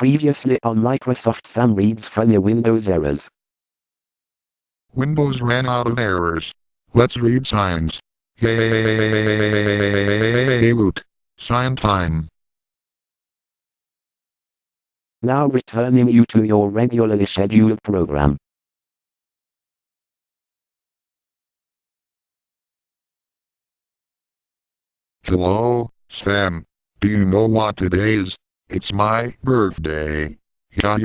Previously on Microsoft Sam reads from your Windows errors. Windows ran out of errors. Let's read signs. Yay! Woot. Sign time. Now returning you to your regularly scheduled program. Hello, Sam. Do you know what it is? It's my birthday. Yeah,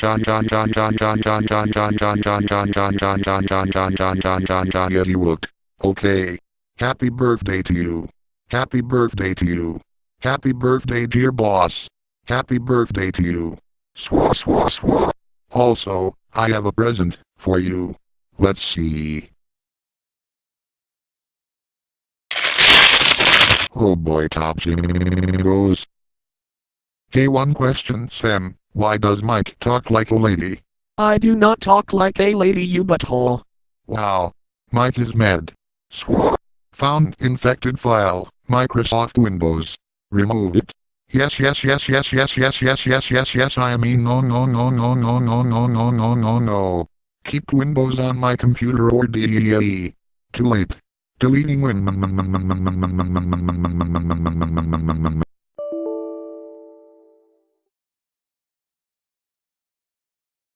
you look. Okay. Happy birthday to you. Happy birthday to you. Happy birthday dear boss. Happy birthday to you. Swa swa swa. Also, I have a present for you. Let's see. Oh boy top goes. Hey one question Sam, why does Mike talk like a lady? I do not talk like a lady you butthole. Wow. Mike is mad. Swa. Found infected file, Microsoft Windows. Remove it. Yes yes yes yes yes yes yes yes yes yes I mean no no no no no no no no no no no. Keep Windows on my computer or DEA. Too late. Deleting Win.